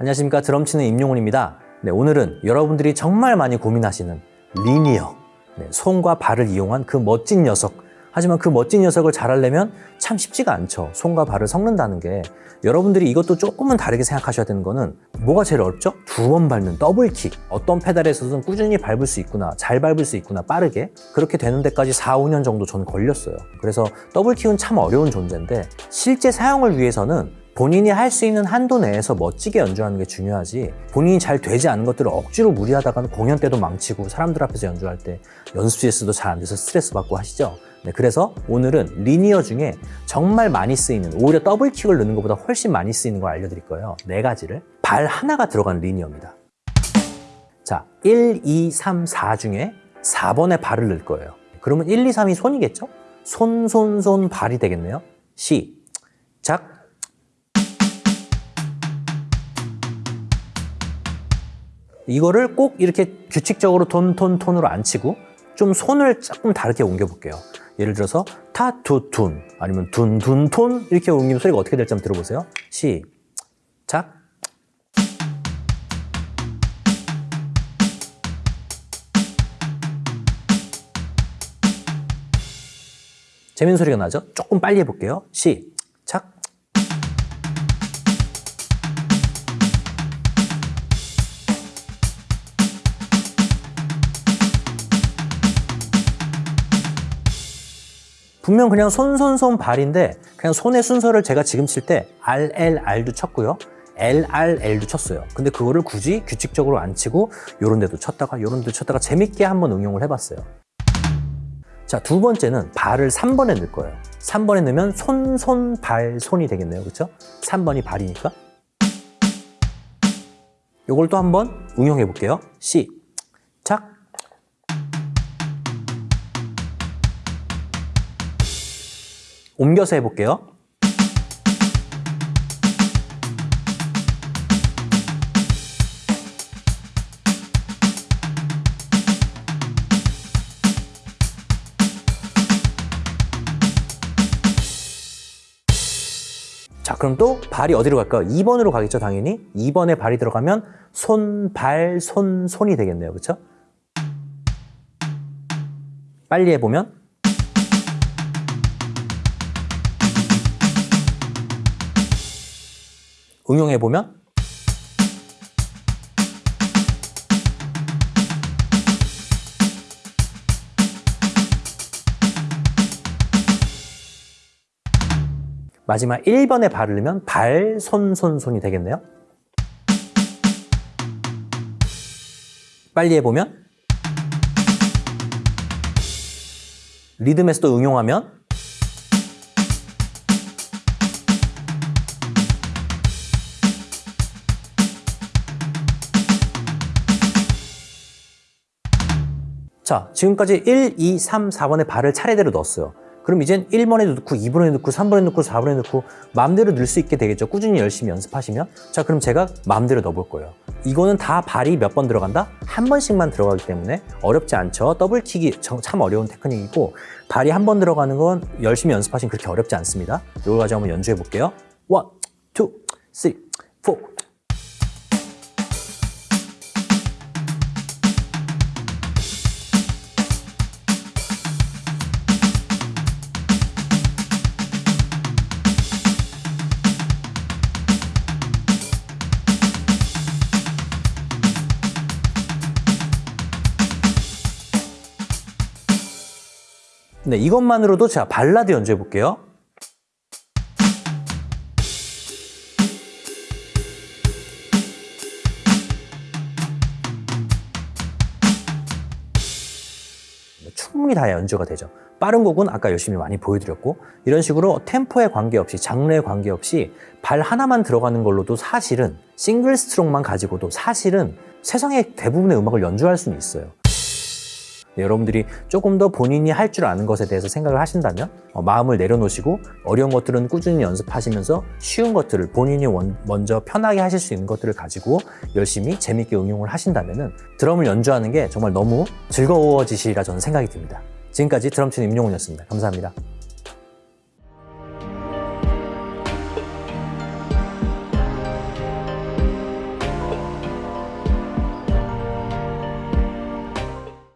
안녕하십니까 드럼 치는 임용훈입니다. 네, 오늘은 여러분들이 정말 많이 고민하시는 linear 네, 손과 발을 이용한 그 멋진 녀석 하지만 그 멋진 녀석을 잘하려면 참 쉽지가 않죠. 손과 발을 섞는다는 게 여러분들이 이것도 조금은 다르게 생각하셔야 되는 거는 뭐가 제일 어렵죠? 두 번 밟는 double kick 어떤 페달에서든 꾸준히 밟을 수 있구나 잘 밟을 수 있구나 빠르게 그렇게 되는 데까지 4, 5년 정도 전 걸렸어요. 그래서 double kick은 참 어려운 존재인데 실제 사용을 위해서는 본인이 할 수 있는 한도 내에서 멋지게 연주하는 게 중요하지 본인이 잘 되지 않은 것들을 억지로 무리하다가는 공연 때도 망치고 사람들 앞에서 연주할 때 연습실에서도 잘 안 돼서 스트레스 받고 하시죠? 네, 그래서 오늘은 리니어 중에 정말 많이 쓰이는 오히려 더블킥을 넣는 것보다 훨씬 많이 쓰이는 걸 알려드릴 거예요. 네 가지를. 발 하나가 들어간 리니어입니다. 자 1, 2, 3, 4 중에 4번에 발을 넣을 거예요. 그러면 1, 2, 3이 손이겠죠? 손, 손, 손, 발이 되겠네요. 시작 이거를 꼭 이렇게 규칙적으로 톤, 톤, 톤으로 안 치고 좀 손을 조금 다르게 옮겨 볼게요. 예를 들어서 타, 투, 둔 아니면 둔, 둔, 톤 이렇게 옮기면 소리가 어떻게 될지 한번 들어보세요. 시작. 재밌는 소리가 나죠? 조금 빨리 해볼게요. 시 분명 그냥 손, 손, 손, 발인데 그냥 손의 순서를 제가 지금 칠 때 R, L, R도 쳤고요. L, R, L도 쳤어요. 근데 그거를 굳이 규칙적으로 안 치고 요런 데도 쳤다가 요런 데도 쳤다가 재밌게 한번 응용을 해봤어요. 자, 두 번째는 발을 3번에 넣을 거예요. 3번에 넣으면 손, 손, 발, 손이 되겠네요. 그렇죠? 3번이 발이니까. 요걸 또 한번 응용해 볼게요. 시 옮겨서 해볼게요. 자, 그럼 또 발이 어디로 갈까요? 2번으로 가겠죠, 당연히. 2번에 발이 들어가면 손, 발, 손, 손이 되겠네요. 그렇죠? 빨리 해보면 응용해 보면 마지막 1번에 발을 넣으면 발, 손, 손, 손이 되겠네요. 빨리 해보면 리듬에서도 응용하면 자, 지금까지 1, 2, 3, 4번에 발을 차례대로 넣었어요. 그럼 이젠 1번에 넣고 2번에 넣고 3번에 넣고 4번에 넣고 마음대로 넣을 수 있게 되겠죠. 꾸준히 열심히 연습하시면. 자, 그럼 제가 마음대로 넣어볼 거예요. 이거는 다 발이 몇 번 들어간다? 한 번씩만 들어가기 때문에 어렵지 않죠. 더블킥이 참 어려운 테크닉이고 발이 한 번 들어가는 건 열심히 연습하시면 그렇게 어렵지 않습니다. 이걸 가지고 한번 연주해 볼게요. 1, 2, 3, 4, 네, 이것만으로도 제가 발라드 연주해 볼게요. 충분히 다 연주가 되죠. 빠른 곡은 아까 열심히 많이 보여드렸고 이런 식으로 템포에 관계없이 장르에 관계없이 발 하나만 들어가는 걸로도 사실은 싱글 스트로크만 가지고도 사실은 세상의 대부분의 음악을 연주할 수는 있어요. 네, 여러분들이 조금 더 본인이 할 줄 아는 것에 대해서 생각을 하신다면 어, 마음을 내려놓으시고 어려운 것들은 꾸준히 연습하시면서 쉬운 것들을 본인이 원, 먼저 편하게 하실 수 있는 것들을 가지고 열심히 재밌게 응용을 하신다면 드럼을 연주하는 게 정말 너무 즐거워지시리라 저는 생각이 듭니다. 지금까지 드럼 치는 임용훈이었습니다. 감사합니다.